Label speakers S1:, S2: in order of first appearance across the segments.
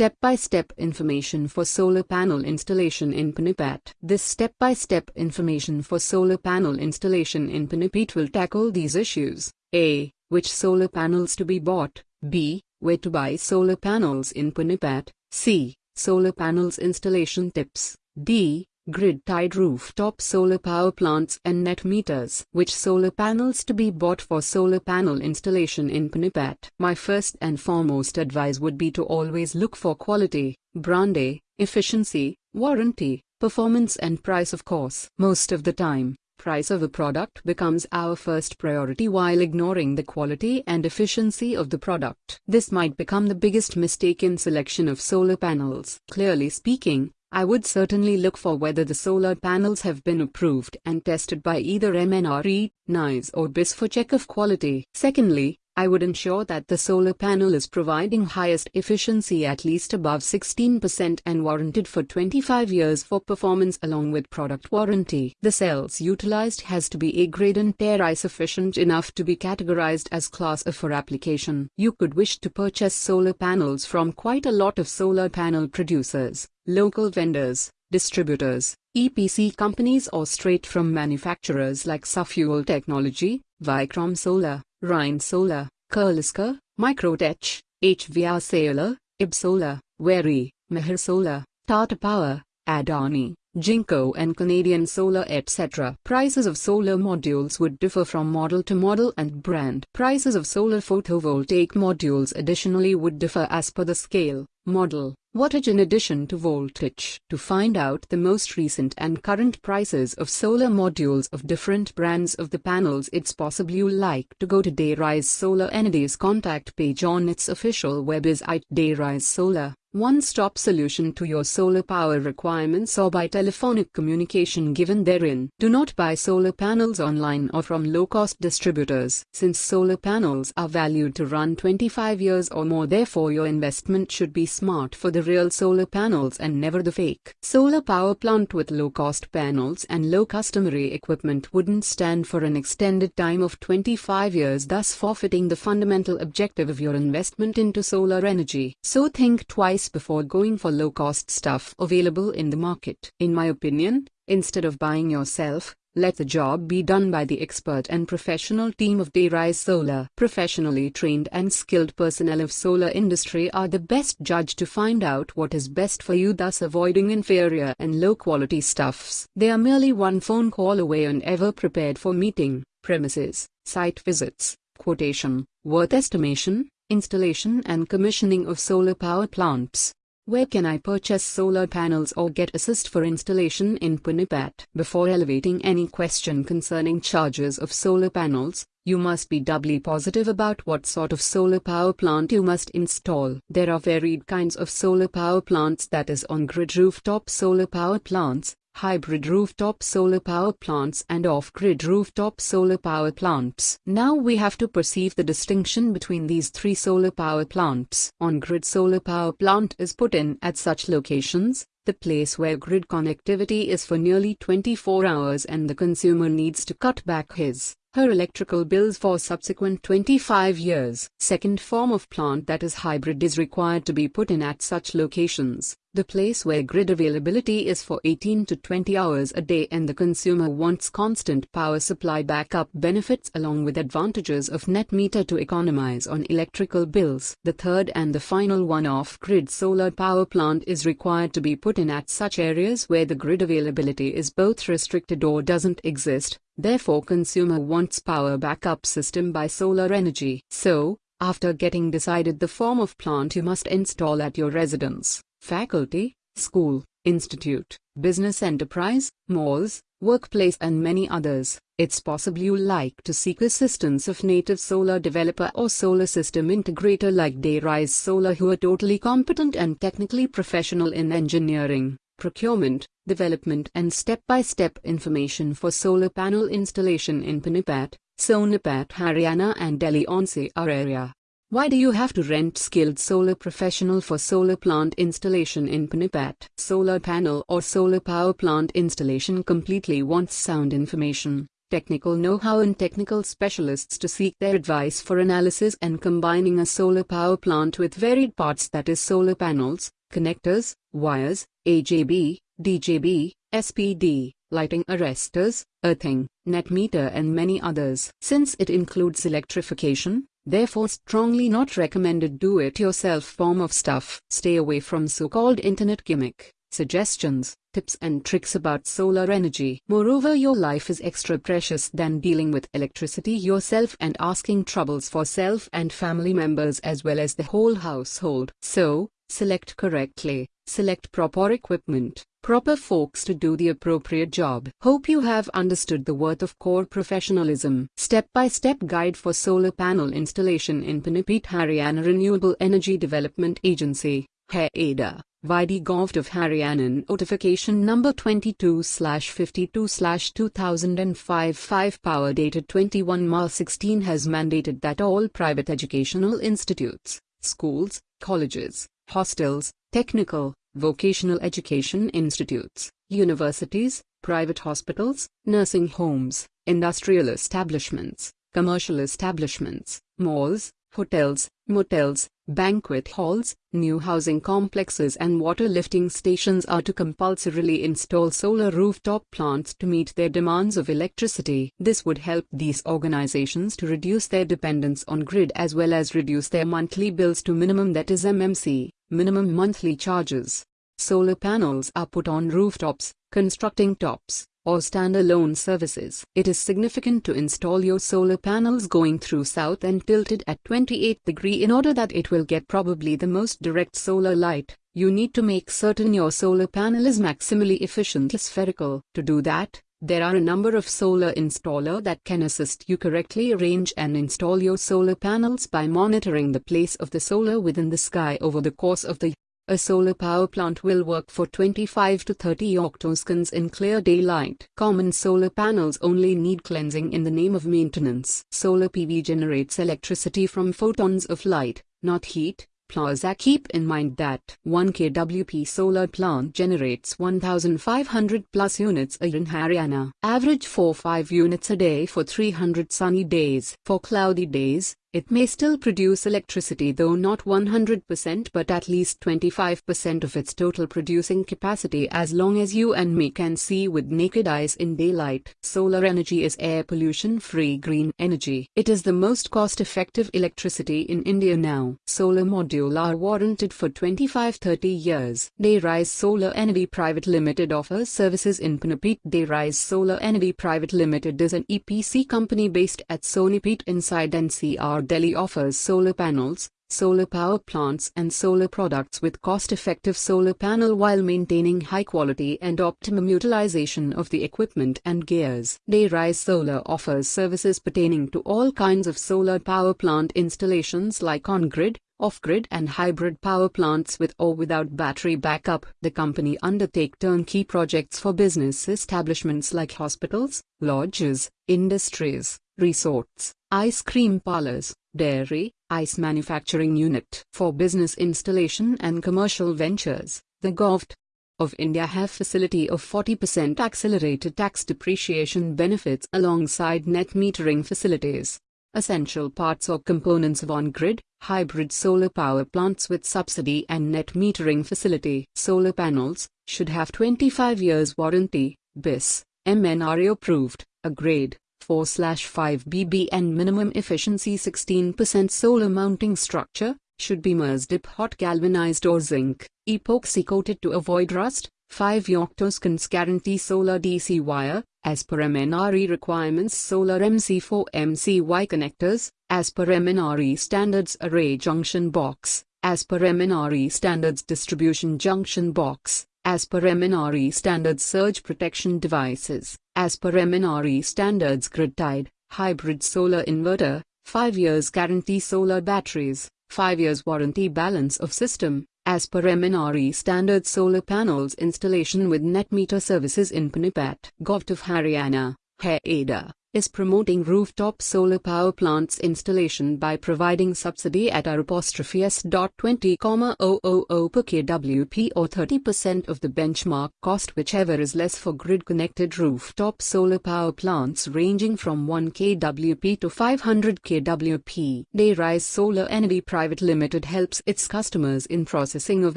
S1: Step-by-step information for solar panel installation in Panipat. This step-by-step information for solar panel installation in Panipat will tackle these issues. A. Which solar panels to be bought. B. Where to buy solar panels in Panipat. C. Solar panels installation tips. D. Grid-tied rooftop solar power plants and net meters. Which solar panels to be bought for solar panel installation in Panipat? My first and foremost advice would be to always look for quality, brand, efficiency, warranty, performance and price of course. Most of the time, price of a product becomes our first priority while ignoring the quality and efficiency of the product. This might become the biggest mistake in selection of solar panels. Clearly speaking, I would certainly look for whether the solar panels have been approved and tested by either MNRE, NICE or BIS for check of quality. Secondly, I would ensure that the solar panel is providing highest efficiency at least above 16% and warranted for 25 years for performance along with product warranty. The cells utilized has to be A-grade and TERI sufficient enough to be categorized as class A for application. You could wish to purchase solar panels from quite a lot of solar panel producers local vendors, distributors, EPC companies or straight from manufacturers like Sufuel Technology, Vikram Solar, Rhine Solar, Kirloskar, Microtek, HVR Solar, IB Solar, Waaree, Meher Solar, Tata Power, Adani, Jinko and Canadian Solar etc. Prices of solar modules would differ from model to model and brand. Prices of solar photovoltaic modules additionally would differ as per the scale, model, wattage in addition to voltage. To find out the most recent and current prices of solar modules of different brands of the panels it's possible you like to go to Dayrise Solar Energy's contact page on its official web is at Dayrise Solar one-stop solution to your solar power requirements or by telephonic communication given therein. Do not buy solar panels online or from low-cost distributors. Since solar panels are valued to run 25 years or more therefore your investment should be smart for the real solar panels and never the fake. Solar power plant with low-cost panels and low customary equipment wouldn't stand for an extended time of 25 years thus forfeiting the fundamental objective of your investment into solar energy. So think twice price before going for low-cost stuff available in the market. In my opinion, instead of buying yourself, let the job be done by the expert and professional team of Dayrise Solar. Professionally trained and skilled personnel of solar industry are the best judge to find out what is best for you thus avoiding inferior and low quality stuffs. They are merely one phone call away and ever prepared for meeting, premises, site visits, quotation, worth estimation, installation and commissioning of solar power plants. Where can I purchase solar panels or get assist for installation in Panipat? Before elevating any question concerning charges of solar panels, you must be doubly positive about what sort of solar power plant you must install. There are varied kinds of solar power plants that is on-grid rooftop solar power plants, hybrid rooftop solar power plants and off-grid rooftop solar power plants. Now we have to perceive the distinction between these three solar power plants. On-grid solar power plant is put in at such locations, the place where grid connectivity is for nearly 24 hours and the consumer needs to cut back his her electrical bills for subsequent 25 years. Second form of plant that is hybrid is required to be put in at such locations, the place where grid availability is for 18 to 20 hours a day and the consumer wants constant power supply backup benefits along with advantages of net meter to economize on electrical bills. The third and the final one off-grid solar power plant is required to be put in at such areas where the grid availability is both restricted or doesn't exist, therefore consumer wants power backup system by solar energy. So, after getting decided the form of plant you must install at your residence, faculty, school, institute, business enterprise, malls, workplace and many others, it's possible you like to seek assistance of native solar developer or solar system integrator like Dayrise Solar who are totally competent and technically professional in engineering, procurement, development and step-by-step -step information for solar panel installation in Panipat, Sonipat Haryana and Delhi NCR area. Why do you have to rent skilled solar professional for solar plant installation in Panipat? Solar panel or solar power plant installation completely wants sound information. technical know-how and technical specialists to seek their advice for analysis and combining a solar power plant with varied parts that is solar panels, connectors, wires, AJB, DJB, SPD, lighting arresters, earthing, net meter and many others. Since it includes electrification, therefore strongly not recommended do-it-yourself form of stuff. Stay away from so-called internet gimmick, suggestions, tips and tricks about solar energy. Moreover your life is extra precious than dealing with electricity yourself and asking troubles for self and family members as well as the whole household. So, select correctly, select proper equipment, proper folks to do the appropriate job. Hope you have understood the worth of core professionalism. Step-by-step guide for solar panel installation in Panipat Haryana Renewable Energy Development Agency, HEDA. VID Govt of Haryana Notification number 22-52-2005 5 Power dated 21 March 16 has mandated that all private educational institutes, schools, colleges, hostels, technical, vocational education institutes, universities, private hospitals, nursing homes, industrial establishments, commercial establishments, malls, hotels, motels, banquet halls, new housing complexes and water lifting stations are to compulsorily install solar rooftop plants to meet their demands of electricity. This would help these organizations to reduce their dependence on grid as well as reduce their monthly bills to minimum that is MMC, minimum monthly charges. Solar panels are put on rooftops, constructing tops, or standalone services. It is significant to install your solar panels going through south and tilted at 28 degree in order that it will get probably the most direct solar light. You need to make certain your solar panel is maximally efficient spherical. To do that, there are a number of solar installer that can assist you correctly arrange and install your solar panels by monitoring the place of the solar within the sky over the course of the a solar power plant will work for 25 to 30 octoseconds in clear daylight. Common solar panels only need cleansing in the name of maintenance. Solar PV generates electricity from photons of light, not heat. Plaza keep in mind that 1 kWp solar plant generates 1500 plus units a year in Haryana. Average 4-5 units a day for 300 sunny days. For cloudy days, it may still produce electricity though not 100% but at least 25% of its total producing capacity as long as you and me can see with naked eyes in daylight. Solar energy is air pollution free green energy. It is the most cost effective electricity in India now. Solar module are warranted for 25-30 years. Dayrise Solar Energy Private Limited offers services in Panipat. Dayrise Solar Energy Private Limited is an EPC company based at Sonipat inside NCR Delhi offers solar panels, solar power plants and solar products with cost-effective solar panel while maintaining high quality and optimum utilization of the equipment and gears. Dayrise Solar offers services pertaining to all kinds of solar power plant installations like on-grid, off-grid and hybrid power plants with or without battery backup. The company undertake turnkey projects for business establishments like hospitals, lodges, industries, resorts, ice cream parlors, dairy, ice manufacturing unit. For business installation and commercial ventures, the Govt of India have facility of 40% accelerated tax depreciation benefits alongside net metering facilities. Essential parts or components of on-grid, hybrid solar power plants with subsidy and net metering facility. Solar panels should have 25 years warranty, BIS, MNRE approved, a grade 4/5 BB and minimum efficiency 16% solar mounting structure should be MERS-DIP hot galvanized or zinc, epoxy coated to avoid rust, 5 octosecond guarantee solar DC wire, as per MNRE requirements. Solar MC4 MCY connectors, as per MNRE standards. Array junction box, as per MNRE standards. Distribution junction box, as per MNRE standards. Surge protection devices, as per MNRE standards grid-tied, hybrid solar inverter, 5 years guarantee solar batteries, 5 years warranty balance of system, as per MNRE standard solar panels installation with net meter services in Panipat. Govt of Haryana, HEDA, is promoting rooftop solar power plants installation by providing subsidy at R apostrophe S dot 20, per kWp or 30% of the benchmark cost whichever is less for grid-connected rooftop solar power plants ranging from 1 kWp to 500 kWp. Dayrise Solar Energy Private Limited helps its customers in processing of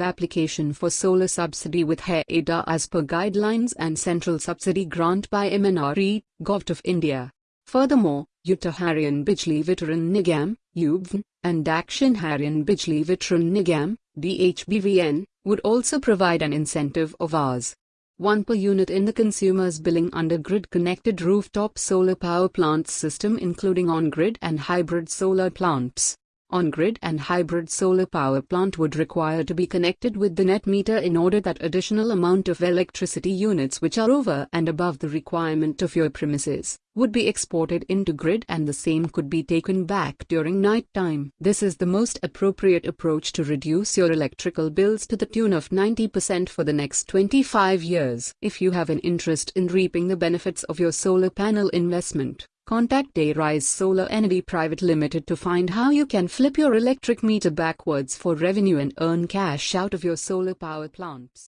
S1: application for solar subsidy with HEDA as per guidelines and central subsidy grant by MNRE, Govt of India. Furthermore, Uttar Haryana Bijli Vitran Nigam, UHBVN, and Dakshin Haryana Bijli Vitran Nigam, DHBVN, would also provide an incentive of Rs. 1 per unit in the consumer's billing under grid-connected rooftop solar power plant system including on-grid and hybrid solar plants. On-grid and hybrid solar power plant would require to be connected with the net meter in order that additional amount of electricity units which are over and above the requirement of your premises would be exported into grid and the same could be taken back during night time. This is the most appropriate approach to reduce your electrical bills to the tune of 90% for the next 25 years. If you have an interest in reaping the benefits of your solar panel investment, Contact Dayrise Solar Energy Private Limited to find how you can flip your electric meter backwards for revenue and earn cash out of your solar power plants.